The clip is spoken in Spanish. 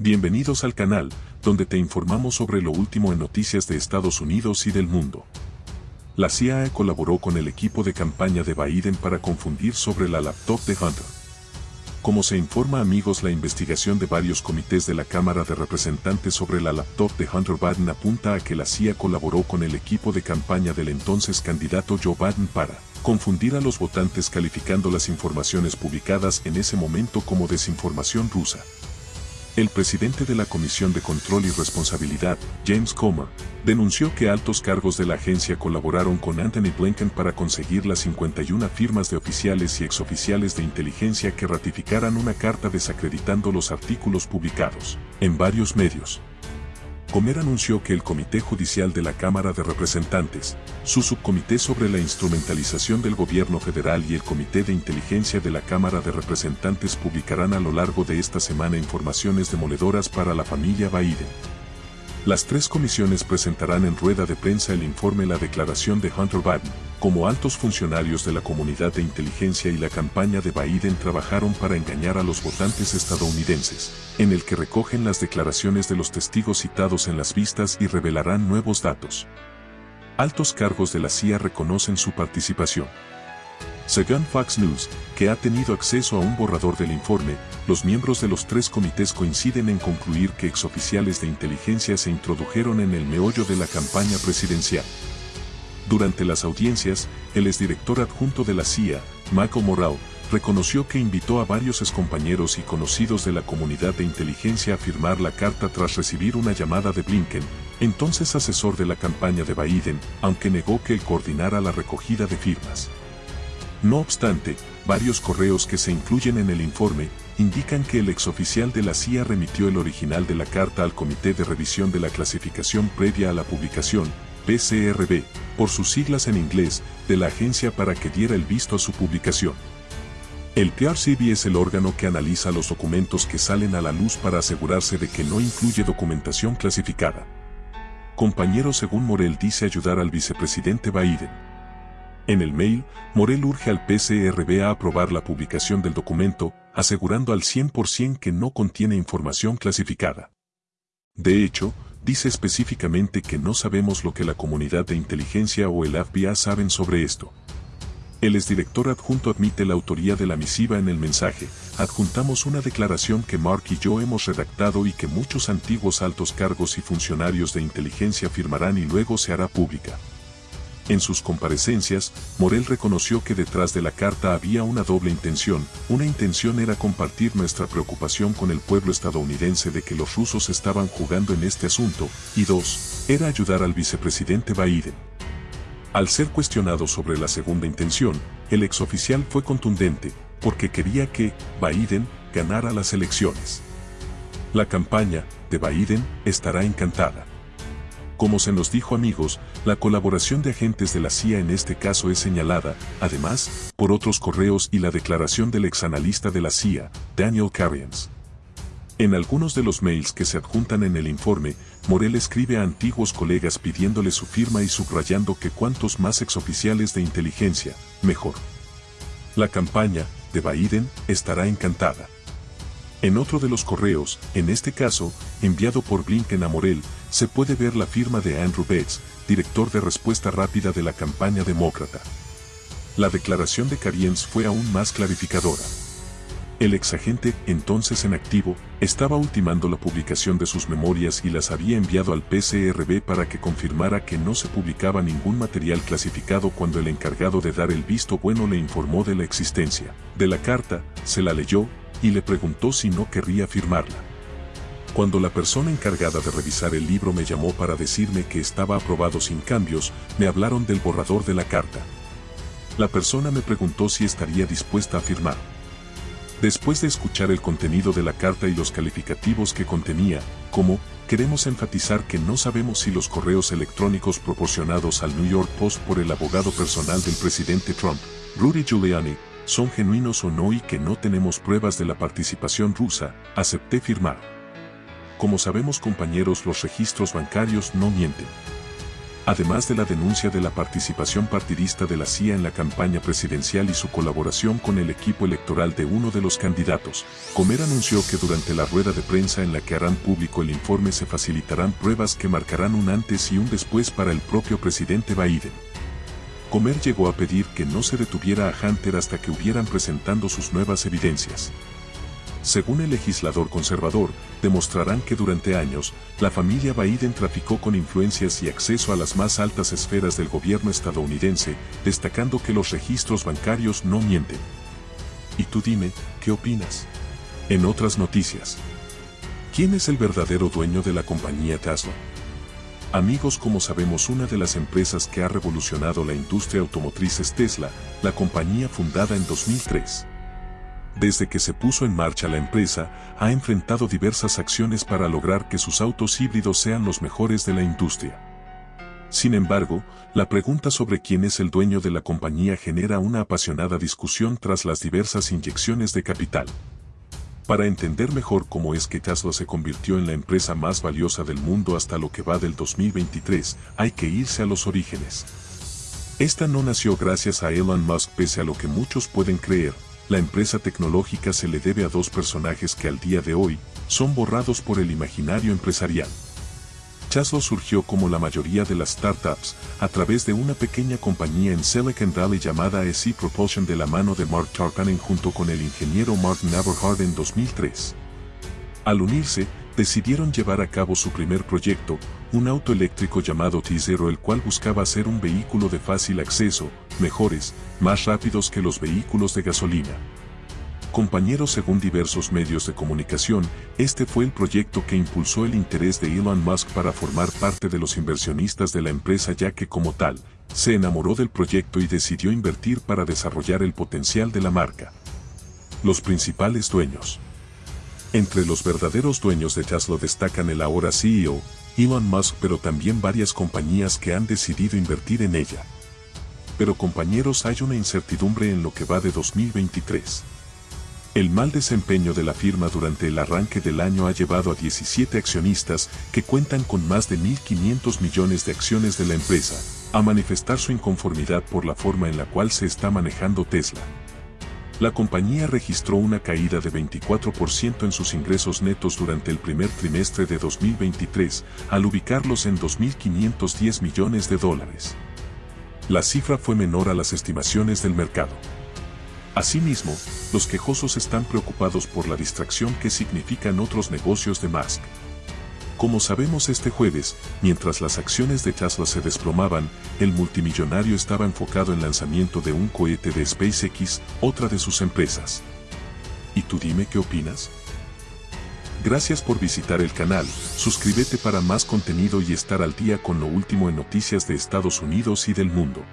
Bienvenidos al canal, donde te informamos sobre lo último en noticias de Estados Unidos y del mundo. La CIA colaboró con el equipo de campaña de Biden para confundir sobre la laptop de Hunter. Como se informa amigos la investigación de varios comités de la Cámara de Representantes sobre la laptop de Hunter Biden apunta a que la CIA colaboró con el equipo de campaña del entonces candidato Joe Biden para confundir a los votantes calificando las informaciones publicadas en ese momento como desinformación rusa. El presidente de la Comisión de Control y Responsabilidad, James Comer, denunció que altos cargos de la agencia colaboraron con Anthony Blinken para conseguir las 51 firmas de oficiales y exoficiales de inteligencia que ratificaran una carta desacreditando los artículos publicados en varios medios. Comer anunció que el Comité Judicial de la Cámara de Representantes, su subcomité sobre la instrumentalización del gobierno federal y el Comité de Inteligencia de la Cámara de Representantes publicarán a lo largo de esta semana informaciones demoledoras para la familia Biden. Las tres comisiones presentarán en rueda de prensa el informe La declaración de Hunter Biden, como altos funcionarios de la comunidad de inteligencia y la campaña de Biden trabajaron para engañar a los votantes estadounidenses, en el que recogen las declaraciones de los testigos citados en las vistas y revelarán nuevos datos. Altos cargos de la CIA reconocen su participación. Según Fox News, que ha tenido acceso a un borrador del informe, los miembros de los tres comités coinciden en concluir que exoficiales de inteligencia se introdujeron en el meollo de la campaña presidencial. Durante las audiencias, el exdirector adjunto de la CIA, Michael Morrell, reconoció que invitó a varios excompañeros y conocidos de la comunidad de inteligencia a firmar la carta tras recibir una llamada de Blinken, entonces asesor de la campaña de Biden, aunque negó que él coordinara la recogida de firmas. No obstante, varios correos que se incluyen en el informe indican que el exoficial de la CIA remitió el original de la carta al Comité de Revisión de la Clasificación previa a la publicación, PCRB, por sus siglas en inglés, de la agencia para que diera el visto a su publicación. El PRCB es el órgano que analiza los documentos que salen a la luz para asegurarse de que no incluye documentación clasificada. Compañero según Morel dice ayudar al vicepresidente Biden. En el mail, Morel urge al PCRB a aprobar la publicación del documento, asegurando al 100% que no contiene información clasificada. De hecho, dice específicamente que no sabemos lo que la comunidad de inteligencia o el FBI saben sobre esto. El exdirector adjunto admite la autoría de la misiva en el mensaje. Adjuntamos una declaración que Mark y yo hemos redactado y que muchos antiguos altos cargos y funcionarios de inteligencia firmarán y luego se hará pública. En sus comparecencias, Morel reconoció que detrás de la carta había una doble intención. Una intención era compartir nuestra preocupación con el pueblo estadounidense de que los rusos estaban jugando en este asunto, y dos, era ayudar al vicepresidente Biden. Al ser cuestionado sobre la segunda intención, el exoficial fue contundente, porque quería que Biden ganara las elecciones. La campaña de Biden estará encantada. Como se nos dijo amigos, la colaboración de agentes de la CIA en este caso es señalada, además, por otros correos y la declaración del exanalista de la CIA, Daniel Carriens. En algunos de los mails que se adjuntan en el informe, Morel escribe a antiguos colegas pidiéndole su firma y subrayando que cuantos más exoficiales de inteligencia, mejor. La campaña de Biden estará encantada. En otro de los correos, en este caso, enviado por Blinken a Morel, se puede ver la firma de Andrew Bates, director de respuesta rápida de la campaña demócrata. La declaración de Cariens fue aún más clarificadora. El exagente, entonces en activo, estaba ultimando la publicación de sus memorias y las había enviado al PCRB para que confirmara que no se publicaba ningún material clasificado cuando el encargado de dar el visto bueno le informó de la existencia de la carta, se la leyó, y le preguntó si no querría firmarla. Cuando la persona encargada de revisar el libro me llamó para decirme que estaba aprobado sin cambios, me hablaron del borrador de la carta. La persona me preguntó si estaría dispuesta a firmar. Después de escuchar el contenido de la carta y los calificativos que contenía, como, queremos enfatizar que no sabemos si los correos electrónicos proporcionados al New York Post por el abogado personal del presidente Trump, Rudy Giuliani, son genuinos o no y que no tenemos pruebas de la participación rusa, acepté firmar. Como sabemos compañeros los registros bancarios no mienten. además de la denuncia de la participación partidista de la CIA en la campaña presidencial y su colaboración con el equipo electoral de uno de los candidatos, Comer anunció que durante la rueda de prensa en la que harán público el informe se facilitarán pruebas que marcarán un antes y un después para el propio presidente Biden. Comer llegó a pedir que no se detuviera a Hunter hasta que hubieran presentando sus nuevas evidencias según el legislador conservador, demostrarán que durante años, la familia Biden traficó con influencias y acceso a las más altas esferas del gobierno estadounidense, destacando que los registros bancarios no mienten. Y tú dime, ¿qué opinas? En otras noticias. ¿Quién es el verdadero dueño de la compañía Tesla? Amigos, como sabemos, una de las empresas que ha revolucionado la industria automotriz es Tesla, la compañía fundada en 2003. Desde que se puso en marcha la empresa, ha enfrentado diversas acciones para lograr que sus autos híbridos sean los mejores de la industria. Sin embargo, la pregunta sobre quién es el dueño de la compañía genera una apasionada discusión tras las diversas inyecciones de capital. Para entender mejor cómo es que Tesla se convirtió en la empresa más valiosa del mundo hasta lo que va del 2023, hay que irse a los orígenes. Esta no nació gracias a Elon Musk pese a lo que muchos pueden creer, la empresa tecnológica se le debe a dos personajes que al día de hoy son borrados por el imaginario empresarial. Chaslo surgió como la mayoría de las startups a través de una pequeña compañía en Silicon Valley llamada SC Propulsion de la mano de Mark Tarkanen junto con el ingeniero Mark Navarhard en 2003. Al unirse, decidieron llevar a cabo su primer proyecto, un auto eléctrico llamado T-Zero el cual buscaba ser un vehículo de fácil acceso, mejores, más rápidos que los vehículos de gasolina. Compañeros según diversos medios de comunicación, este fue el proyecto que impulsó el interés de Elon Musk para formar parte de los inversionistas de la empresa ya que como tal, se enamoró del proyecto y decidió invertir para desarrollar el potencial de la marca. Los principales dueños. Entre los verdaderos dueños de Tesla destacan el ahora CEO, Elon Musk pero también varias compañías que han decidido invertir en ella. Pero compañeros hay una incertidumbre en lo que va de 2023. El mal desempeño de la firma durante el arranque del año ha llevado a 17 accionistas que cuentan con más de 1.500 millones de acciones de la empresa, a manifestar su inconformidad por la forma en la cual se está manejando Tesla la compañía registró una caída de 24% en sus ingresos netos durante el primer trimestre de 2023, al ubicarlos en 2.510 millones de dólares. La cifra fue menor a las estimaciones del mercado. Asimismo, los quejosos están preocupados por la distracción que significan otros negocios de Musk. Como sabemos este jueves, mientras las acciones de Tesla se desplomaban, el multimillonario estaba enfocado en lanzamiento de un cohete de SpaceX, otra de sus empresas. ¿Y tú dime qué opinas? Gracias por visitar el canal, suscríbete para más contenido y estar al día con lo último en noticias de Estados Unidos y del mundo.